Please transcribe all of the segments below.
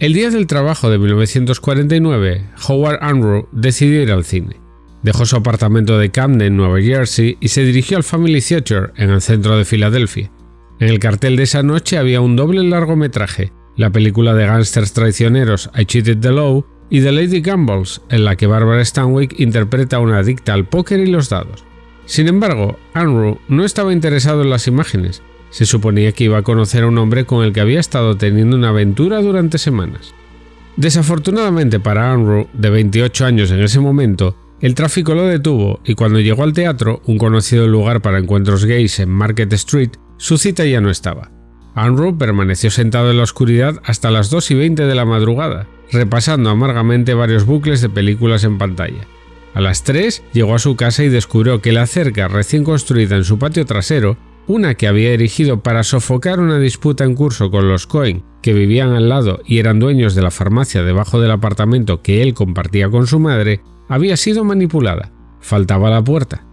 El día del trabajo de 1949, Howard Unruh decidió ir al cine. Dejó su apartamento de Camden, Nueva Jersey, y se dirigió al Family Theatre en el centro de Filadelfia. En el cartel de esa noche había un doble largometraje, la película de gángsters traicioneros I Cheated the Law y The Lady Gambles, en la que Barbara Stanwyck interpreta a una adicta al póker y los dados. Sin embargo, Unruh no estaba interesado en las imágenes, se suponía que iba a conocer a un hombre con el que había estado teniendo una aventura durante semanas. Desafortunadamente para Unruh, de 28 años en ese momento, el tráfico lo detuvo y cuando llegó al teatro, un conocido lugar para encuentros gays en Market Street, su cita ya no estaba. Unruh permaneció sentado en la oscuridad hasta las 2 y 20 de la madrugada, repasando amargamente varios bucles de películas en pantalla. A las 3 llegó a su casa y descubrió que la cerca recién construida en su patio trasero una que había erigido para sofocar una disputa en curso con los Cohen, que vivían al lado y eran dueños de la farmacia debajo del apartamento que él compartía con su madre, había sido manipulada. Faltaba la puerta.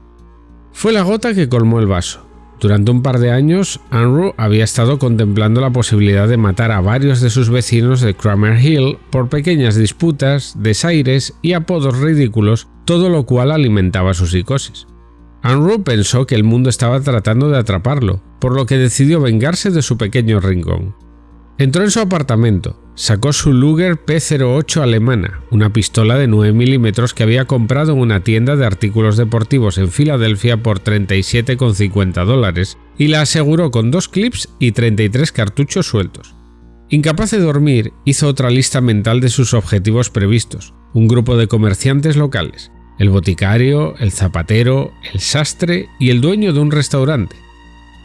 Fue la gota que colmó el vaso. Durante un par de años, Unruh había estado contemplando la posibilidad de matar a varios de sus vecinos de Cramer Hill por pequeñas disputas, desaires y apodos ridículos, todo lo cual alimentaba su psicosis. Unruh pensó que el mundo estaba tratando de atraparlo, por lo que decidió vengarse de su pequeño rincón. Entró en su apartamento, sacó su Luger P08 alemana, una pistola de 9 milímetros que había comprado en una tienda de artículos deportivos en Filadelfia por 37,50 dólares y la aseguró con dos clips y 33 cartuchos sueltos. Incapaz de dormir, hizo otra lista mental de sus objetivos previstos, un grupo de comerciantes locales, el boticario, el zapatero, el sastre y el dueño de un restaurante.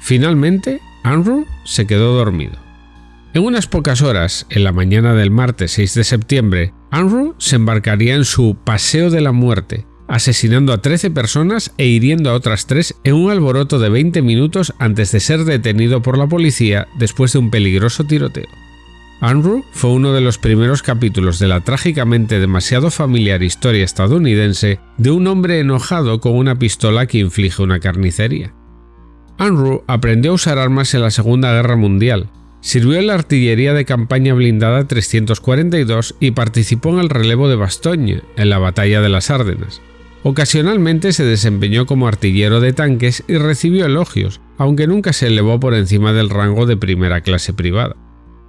Finalmente, Andrew se quedó dormido. En unas pocas horas, en la mañana del martes 6 de septiembre, Andrew se embarcaría en su Paseo de la Muerte, asesinando a 13 personas e hiriendo a otras 3 en un alboroto de 20 minutos antes de ser detenido por la policía después de un peligroso tiroteo. Andrew fue uno de los primeros capítulos de la trágicamente demasiado familiar historia estadounidense de un hombre enojado con una pistola que inflige una carnicería. Andrew aprendió a usar armas en la Segunda Guerra Mundial, sirvió en la artillería de campaña blindada 342 y participó en el relevo de Bastogne, en la batalla de las Árdenas. Ocasionalmente se desempeñó como artillero de tanques y recibió elogios, aunque nunca se elevó por encima del rango de primera clase privada.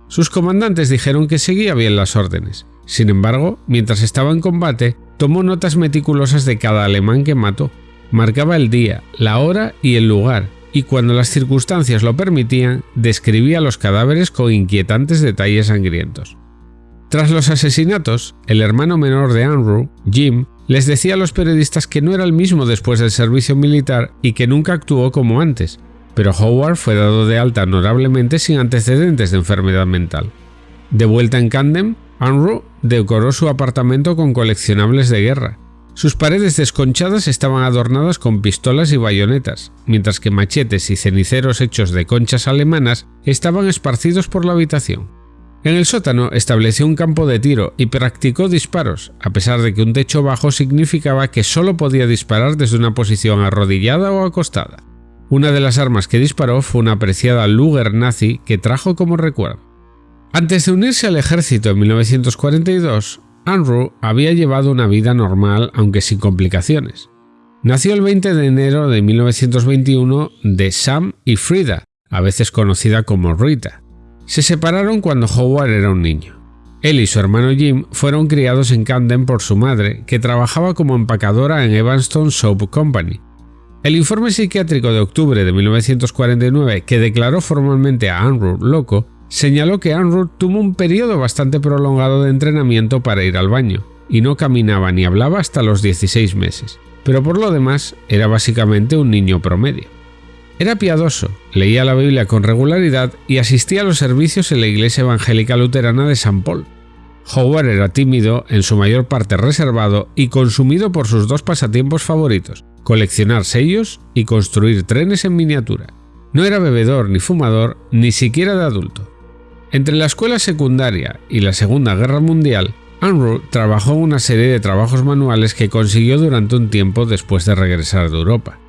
Sus comandantes dijeron que seguía bien las órdenes. Sin embargo, mientras estaba en combate, tomó notas meticulosas de cada alemán que mató. Marcaba el día, la hora y el lugar, y cuando las circunstancias lo permitían, describía los cadáveres con inquietantes detalles sangrientos. Tras los asesinatos, el hermano menor de Andrew, Jim, les decía a los periodistas que no era el mismo después del servicio militar y que nunca actuó como antes, pero Howard fue dado de alta honorablemente sin antecedentes de enfermedad mental. De vuelta en Camden, Unruh decoró su apartamento con coleccionables de guerra. Sus paredes desconchadas estaban adornadas con pistolas y bayonetas, mientras que machetes y ceniceros hechos de conchas alemanas estaban esparcidos por la habitación. En el sótano estableció un campo de tiro y practicó disparos, a pesar de que un techo bajo significaba que solo podía disparar desde una posición arrodillada o acostada. Una de las armas que disparó fue una apreciada Luger nazi que trajo como recuerdo. Antes de unirse al ejército en 1942, Andrew había llevado una vida normal aunque sin complicaciones. Nació el 20 de enero de 1921 de Sam y Frida, a veces conocida como Rita. Se separaron cuando Howard era un niño. Él y su hermano Jim fueron criados en Camden por su madre, que trabajaba como empacadora en Evanston Soap Company, el informe psiquiátrico de octubre de 1949, que declaró formalmente a Andrew loco, señaló que Andrew tuvo un periodo bastante prolongado de entrenamiento para ir al baño, y no caminaba ni hablaba hasta los 16 meses, pero por lo demás era básicamente un niño promedio. Era piadoso, leía la Biblia con regularidad y asistía a los servicios en la iglesia evangélica luterana de San Paul. Howard era tímido, en su mayor parte reservado y consumido por sus dos pasatiempos favoritos, coleccionar sellos y construir trenes en miniatura. No era bebedor ni fumador, ni siquiera de adulto. Entre la escuela secundaria y la Segunda Guerra Mundial, Unruh trabajó una serie de trabajos manuales que consiguió durante un tiempo después de regresar de Europa.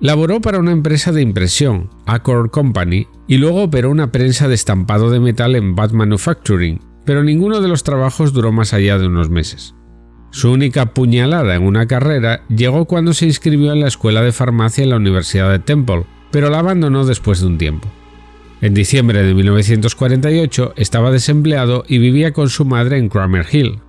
Laboró para una empresa de impresión, Accord Company, y luego operó una prensa de estampado de metal en Bat Manufacturing, pero ninguno de los trabajos duró más allá de unos meses. Su única puñalada en una carrera llegó cuando se inscribió en la escuela de farmacia en la Universidad de Temple, pero la abandonó después de un tiempo. En diciembre de 1948 estaba desempleado y vivía con su madre en Cramer Hill.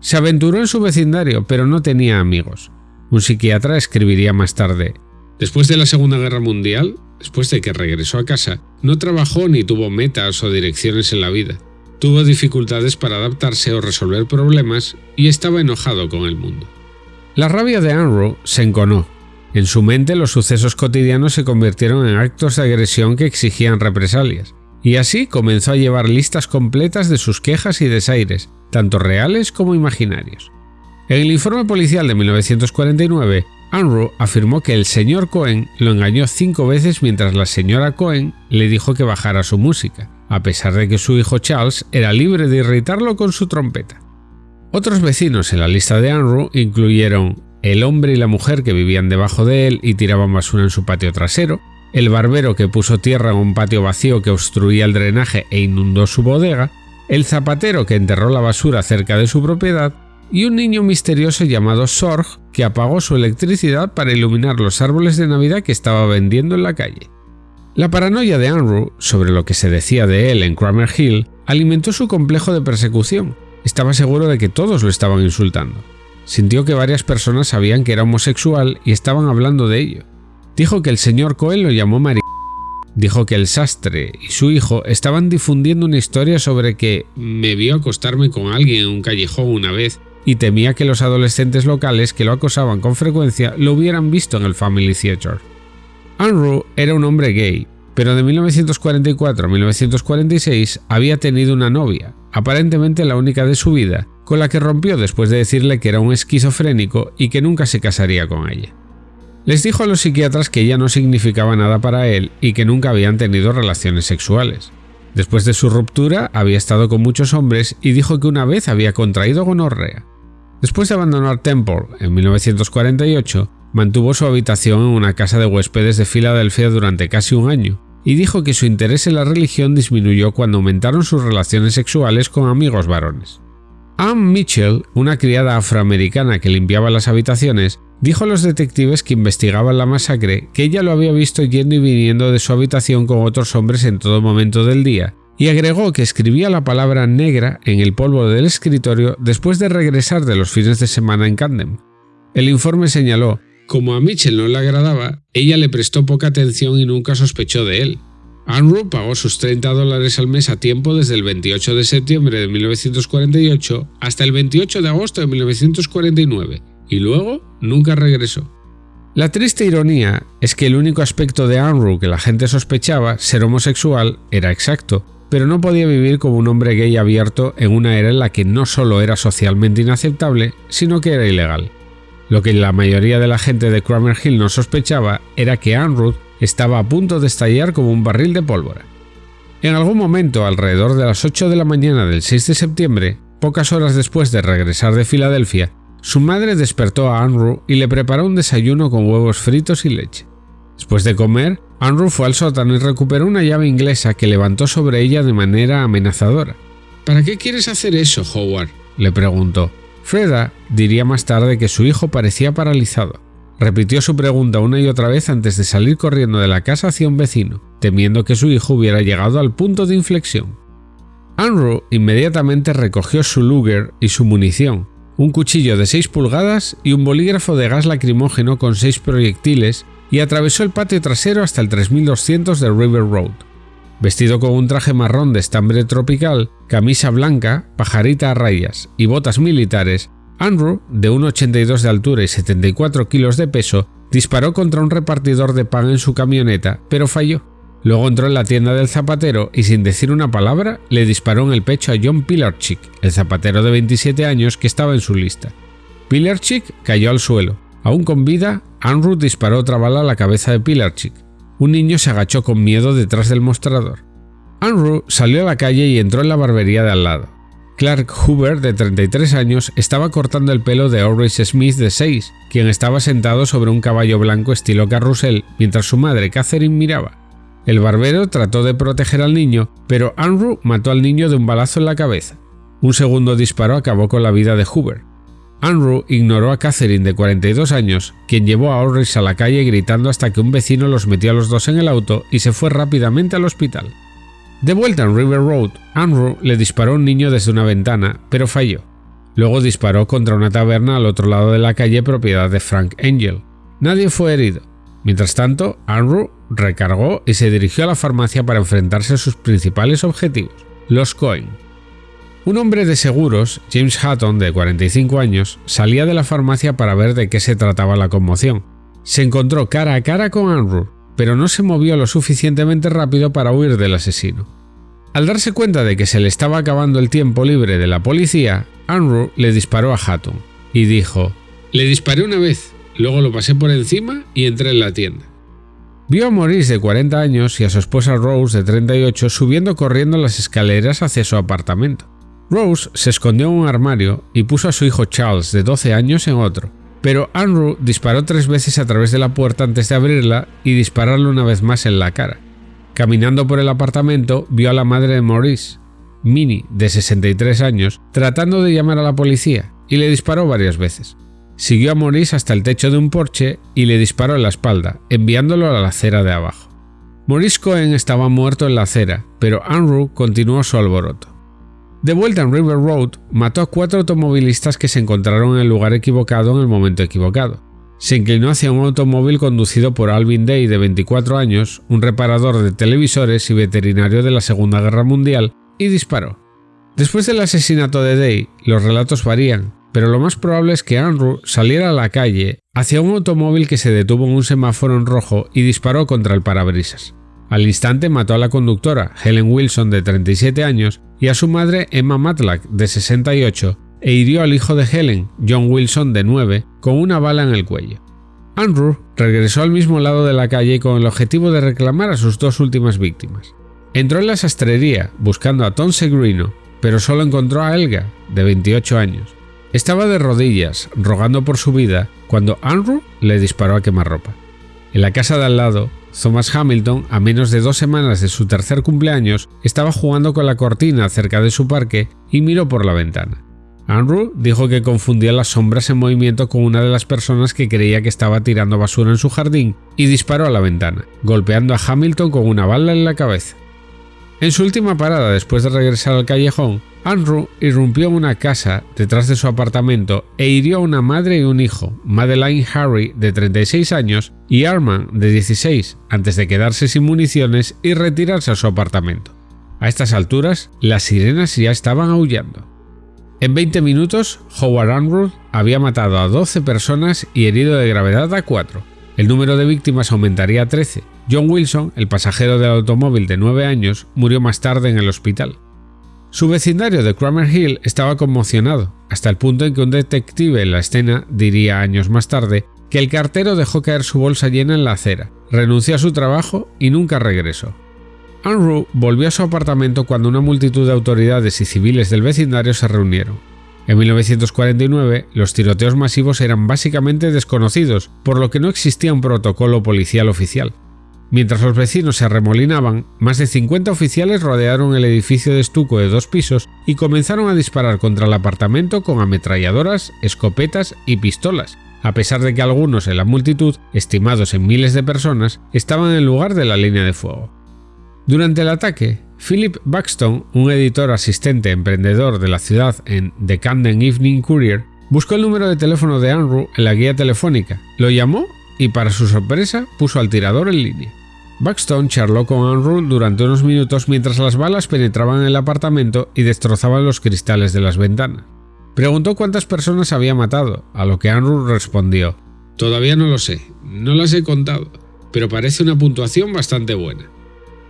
Se aventuró en su vecindario, pero no tenía amigos. Un psiquiatra escribiría más tarde, Después de la Segunda Guerra Mundial, después de que regresó a casa, no trabajó ni tuvo metas o direcciones en la vida. Tuvo dificultades para adaptarse o resolver problemas y estaba enojado con el mundo. La rabia de Anru se enconó. En su mente los sucesos cotidianos se convirtieron en actos de agresión que exigían represalias, y así comenzó a llevar listas completas de sus quejas y desaires, tanto reales como imaginarios. En el informe policial de 1949, Unruh afirmó que el señor Cohen lo engañó cinco veces mientras la señora Cohen le dijo que bajara su música, a pesar de que su hijo Charles era libre de irritarlo con su trompeta. Otros vecinos en la lista de Unruh incluyeron el hombre y la mujer que vivían debajo de él y tiraban basura en su patio trasero, el barbero que puso tierra en un patio vacío que obstruía el drenaje e inundó su bodega, el zapatero que enterró la basura cerca de su propiedad y un niño misterioso llamado Sorg que apagó su electricidad para iluminar los árboles de Navidad que estaba vendiendo en la calle. La paranoia de Andrew sobre lo que se decía de él en Cramer Hill alimentó su complejo de persecución. Estaba seguro de que todos lo estaban insultando. Sintió que varias personas sabían que era homosexual y estaban hablando de ello. Dijo que el señor Cohen lo llamó Mari. Dijo que el sastre y su hijo estaban difundiendo una historia sobre que me vio acostarme con alguien en un callejón una vez y temía que los adolescentes locales que lo acosaban con frecuencia lo hubieran visto en el Family Theater. Unruh era un hombre gay, pero de 1944 a 1946 había tenido una novia, aparentemente la única de su vida, con la que rompió después de decirle que era un esquizofrénico y que nunca se casaría con ella. Les dijo a los psiquiatras que ella no significaba nada para él y que nunca habían tenido relaciones sexuales. Después de su ruptura había estado con muchos hombres y dijo que una vez había contraído gonorrea. Después de abandonar Temple en 1948, mantuvo su habitación en una casa de huéspedes de Filadelfia durante casi un año, y dijo que su interés en la religión disminuyó cuando aumentaron sus relaciones sexuales con amigos varones. Ann Mitchell, una criada afroamericana que limpiaba las habitaciones, dijo a los detectives que investigaban la masacre que ella lo había visto yendo y viniendo de su habitación con otros hombres en todo momento del día y agregó que escribía la palabra negra en el polvo del escritorio después de regresar de los fines de semana en Camden. El informe señaló, como a Mitchell no le agradaba, ella le prestó poca atención y nunca sospechó de él. Andrew pagó sus 30 dólares al mes a tiempo desde el 28 de septiembre de 1948 hasta el 28 de agosto de 1949 y luego nunca regresó. La triste ironía es que el único aspecto de Andrew que la gente sospechaba, ser homosexual, era exacto, pero no podía vivir como un hombre gay abierto en una era en la que no solo era socialmente inaceptable, sino que era ilegal. Lo que la mayoría de la gente de Cramer Hill no sospechaba era que Anne estaba a punto de estallar como un barril de pólvora. En algún momento, alrededor de las 8 de la mañana del 6 de septiembre, pocas horas después de regresar de Filadelfia, su madre despertó a Andrew y le preparó un desayuno con huevos fritos y leche. Después de comer, Andrew fue al sótano y recuperó una llave inglesa que levantó sobre ella de manera amenazadora. ¿Para qué quieres hacer eso, Howard? le preguntó. Freda diría más tarde que su hijo parecía paralizado. Repitió su pregunta una y otra vez antes de salir corriendo de la casa hacia un vecino, temiendo que su hijo hubiera llegado al punto de inflexión. Andrew inmediatamente recogió su Luger y su munición, un cuchillo de 6 pulgadas y un bolígrafo de gas lacrimógeno con 6 proyectiles y atravesó el patio trasero hasta el 3200 de River Road. Vestido con un traje marrón de estambre tropical, camisa blanca, pajarita a rayas y botas militares, Andrew, de 1,82 de altura y 74 kilos de peso, disparó contra un repartidor de pan en su camioneta, pero falló. Luego entró en la tienda del zapatero y sin decir una palabra le disparó en el pecho a John Pilarchik, el zapatero de 27 años que estaba en su lista. Pilarchik cayó al suelo. Aún con vida, Andrew disparó otra bala a la cabeza de Pilarchik. Un niño se agachó con miedo detrás del mostrador. Andrew salió a la calle y entró en la barbería de al lado. Clark Hoover, de 33 años, estaba cortando el pelo de Horace Smith, de 6, quien estaba sentado sobre un caballo blanco estilo carrusel mientras su madre Catherine miraba. El barbero trató de proteger al niño, pero Andrew mató al niño de un balazo en la cabeza. Un segundo disparo acabó con la vida de Hoover. Andrew ignoró a Catherine de 42 años, quien llevó a Ulrich a la calle gritando hasta que un vecino los metió a los dos en el auto y se fue rápidamente al hospital. De vuelta en River Road, Andrew le disparó a un niño desde una ventana, pero falló. Luego disparó contra una taberna al otro lado de la calle propiedad de Frank Angel. Nadie fue herido. Mientras tanto, Andrew recargó y se dirigió a la farmacia para enfrentarse a sus principales objetivos, los Cohen. Un hombre de seguros, James Hatton, de 45 años, salía de la farmacia para ver de qué se trataba la conmoción. Se encontró cara a cara con Andrew, pero no se movió lo suficientemente rápido para huir del asesino. Al darse cuenta de que se le estaba acabando el tiempo libre de la policía, Andrew le disparó a Hatton y dijo, Le disparé una vez, luego lo pasé por encima y entré en la tienda. Vio a Maurice de 40 años y a su esposa Rose de 38 subiendo corriendo las escaleras hacia su apartamento. Rose se escondió en un armario y puso a su hijo Charles de 12 años en otro, pero Andrew disparó tres veces a través de la puerta antes de abrirla y dispararle una vez más en la cara. Caminando por el apartamento vio a la madre de Maurice, Minnie, de 63 años, tratando de llamar a la policía y le disparó varias veces. Siguió a Maurice hasta el techo de un porche y le disparó en la espalda, enviándolo a la acera de abajo. Maurice Cohen estaba muerto en la acera, pero Andrew continuó su alboroto. De vuelta en River Road, mató a cuatro automovilistas que se encontraron en el lugar equivocado en el momento equivocado. Se inclinó hacia un automóvil conducido por Alvin Day de 24 años, un reparador de televisores y veterinario de la Segunda Guerra Mundial, y disparó. Después del asesinato de Day, los relatos varían, pero lo más probable es que Andrew saliera a la calle hacia un automóvil que se detuvo en un semáforo en rojo y disparó contra el parabrisas. Al instante mató a la conductora, Helen Wilson, de 37 años, y a su madre, Emma Matlack, de 68, e hirió al hijo de Helen, John Wilson, de 9, con una bala en el cuello. Andrew regresó al mismo lado de la calle con el objetivo de reclamar a sus dos últimas víctimas. Entró en la sastrería buscando a Tom Segrino, pero solo encontró a Elga, de 28 años. Estaba de rodillas, rogando por su vida, cuando Andrew le disparó a quemarropa. En la casa de al lado, Thomas Hamilton, a menos de dos semanas de su tercer cumpleaños, estaba jugando con la cortina cerca de su parque y miró por la ventana. Andrew dijo que confundía las sombras en movimiento con una de las personas que creía que estaba tirando basura en su jardín y disparó a la ventana, golpeando a Hamilton con una bala en la cabeza. En su última parada después de regresar al callejón, Andrew irrumpió en una casa detrás de su apartamento e hirió a una madre y un hijo, Madeline Harry de 36 años y Arman de 16, antes de quedarse sin municiones y retirarse a su apartamento. A estas alturas, las sirenas ya estaban aullando. En 20 minutos, Howard Andrew había matado a 12 personas y herido de gravedad a 4. El número de víctimas aumentaría a 13. John Wilson, el pasajero del automóvil de 9 años, murió más tarde en el hospital. Su vecindario de Cramer Hill estaba conmocionado, hasta el punto en que un detective en la escena diría años más tarde que el cartero dejó caer su bolsa llena en la acera, renunció a su trabajo y nunca regresó. Andrew volvió a su apartamento cuando una multitud de autoridades y civiles del vecindario se reunieron. En 1949, los tiroteos masivos eran básicamente desconocidos, por lo que no existía un protocolo policial oficial. Mientras los vecinos se arremolinaban, más de 50 oficiales rodearon el edificio de estuco de dos pisos y comenzaron a disparar contra el apartamento con ametralladoras, escopetas y pistolas, a pesar de que algunos en la multitud, estimados en miles de personas, estaban en lugar de la línea de fuego. Durante el ataque, Philip Buxton, un editor asistente emprendedor de la ciudad en The Camden Evening Courier, buscó el número de teléfono de Andrew en la guía telefónica, lo llamó y para su sorpresa puso al tirador en línea. Buxton charló con Andrew durante unos minutos mientras las balas penetraban en el apartamento y destrozaban los cristales de las ventanas. Preguntó cuántas personas había matado, a lo que Andrew respondió, Todavía no lo sé, no las he contado, pero parece una puntuación bastante buena.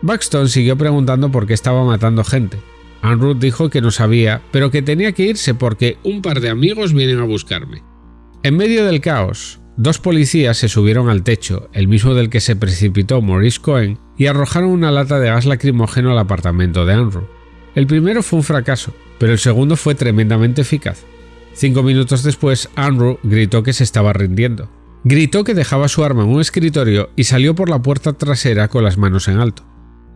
Buxton siguió preguntando por qué estaba matando gente. Andrew dijo que no sabía, pero que tenía que irse porque un par de amigos vienen a buscarme. En medio del caos, Dos policías se subieron al techo, el mismo del que se precipitó Maurice Cohen, y arrojaron una lata de gas lacrimógeno al apartamento de Andrew. El primero fue un fracaso, pero el segundo fue tremendamente eficaz. Cinco minutos después, Andrew gritó que se estaba rindiendo. Gritó que dejaba su arma en un escritorio y salió por la puerta trasera con las manos en alto.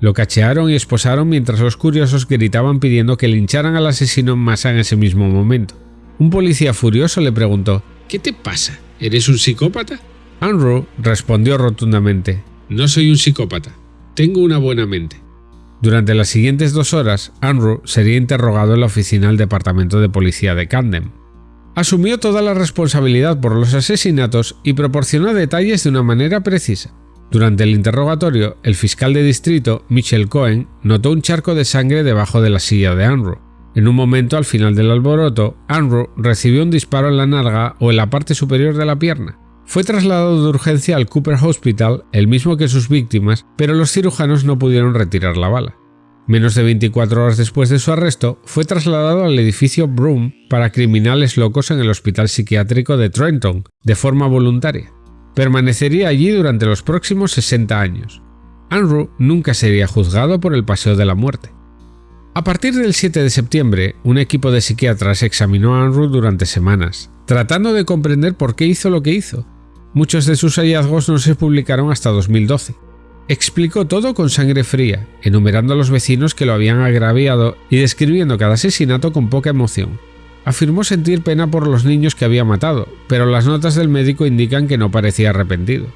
Lo cachearon y esposaron mientras los curiosos gritaban pidiendo que lincharan al asesino en masa en ese mismo momento. Un policía furioso le preguntó ¿Qué te pasa? ¿Eres un psicópata? Andrew respondió rotundamente No soy un psicópata. Tengo una buena mente. Durante las siguientes dos horas, Andrew sería interrogado en la oficina del Departamento de Policía de Camden. Asumió toda la responsabilidad por los asesinatos y proporcionó detalles de una manera precisa. Durante el interrogatorio, el fiscal de distrito, Michel Cohen, notó un charco de sangre debajo de la silla de Andrew. En un momento al final del alboroto, Andrew recibió un disparo en la narga o en la parte superior de la pierna. Fue trasladado de urgencia al Cooper Hospital, el mismo que sus víctimas, pero los cirujanos no pudieron retirar la bala. Menos de 24 horas después de su arresto, fue trasladado al edificio Broom para criminales locos en el Hospital Psiquiátrico de Trenton, de forma voluntaria. Permanecería allí durante los próximos 60 años. Andrew nunca sería juzgado por el paseo de la muerte. A partir del 7 de septiembre, un equipo de psiquiatras examinó a Andrew durante semanas, tratando de comprender por qué hizo lo que hizo. Muchos de sus hallazgos no se publicaron hasta 2012. Explicó todo con sangre fría, enumerando a los vecinos que lo habían agraviado y describiendo cada asesinato con poca emoción. Afirmó sentir pena por los niños que había matado, pero las notas del médico indican que no parecía arrepentido.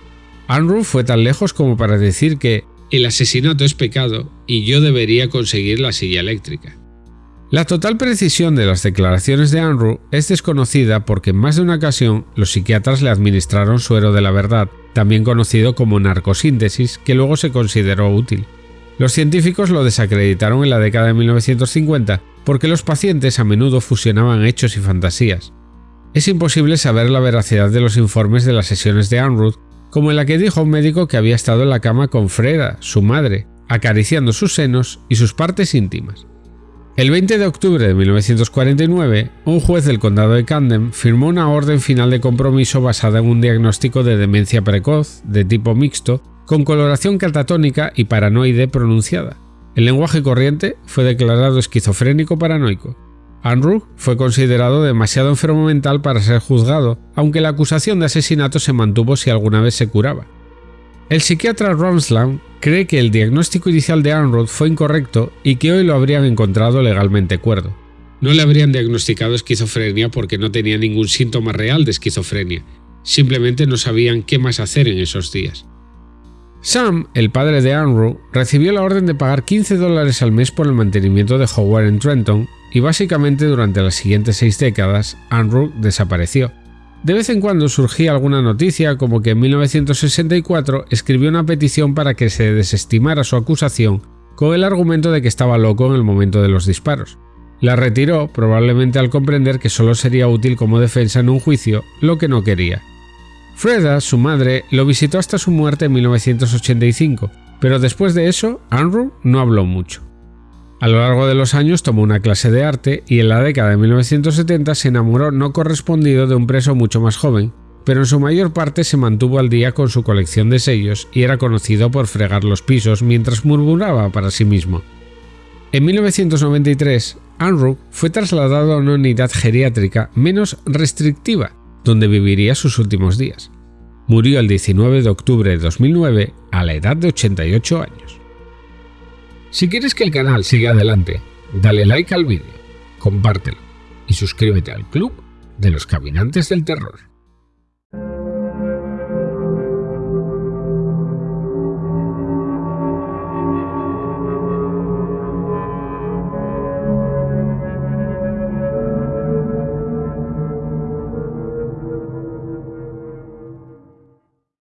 Andrew fue tan lejos como para decir que el asesinato es pecado y yo debería conseguir la silla eléctrica. La total precisión de las declaraciones de Andrew es desconocida porque en más de una ocasión los psiquiatras le administraron suero de la verdad, también conocido como narcosíntesis, que luego se consideró útil. Los científicos lo desacreditaron en la década de 1950 porque los pacientes a menudo fusionaban hechos y fantasías. Es imposible saber la veracidad de los informes de las sesiones de Andrew, como en la que dijo un médico que había estado en la cama con Freda, su madre, acariciando sus senos y sus partes íntimas. El 20 de octubre de 1949, un juez del condado de Camden firmó una orden final de compromiso basada en un diagnóstico de demencia precoz, de tipo mixto, con coloración catatónica y paranoide pronunciada. El lenguaje corriente fue declarado esquizofrénico paranoico. Andrew fue considerado demasiado enfermo mental para ser juzgado, aunque la acusación de asesinato se mantuvo si alguna vez se curaba. El psiquiatra Romsland cree que el diagnóstico inicial de Andrew fue incorrecto y que hoy lo habrían encontrado legalmente cuerdo. No le habrían diagnosticado esquizofrenia porque no tenía ningún síntoma real de esquizofrenia, simplemente no sabían qué más hacer en esos días. Sam, el padre de Andrew, recibió la orden de pagar 15 dólares al mes por el mantenimiento de Howard en Trenton y básicamente durante las siguientes seis décadas Andrew desapareció. De vez en cuando surgía alguna noticia como que en 1964 escribió una petición para que se desestimara su acusación con el argumento de que estaba loco en el momento de los disparos. La retiró probablemente al comprender que solo sería útil como defensa en un juicio, lo que no quería. Freda, su madre, lo visitó hasta su muerte en 1985, pero después de eso, Andrew no habló mucho. A lo largo de los años tomó una clase de arte y en la década de 1970 se enamoró no correspondido de un preso mucho más joven, pero en su mayor parte se mantuvo al día con su colección de sellos y era conocido por fregar los pisos mientras murmuraba para sí mismo. En 1993, Andrew fue trasladado a una unidad geriátrica menos restrictiva donde viviría sus últimos días. Murió el 19 de octubre de 2009 a la edad de 88 años. Si quieres que el canal siga adelante, dale like al vídeo, compártelo y suscríbete al club de los caminantes del terror.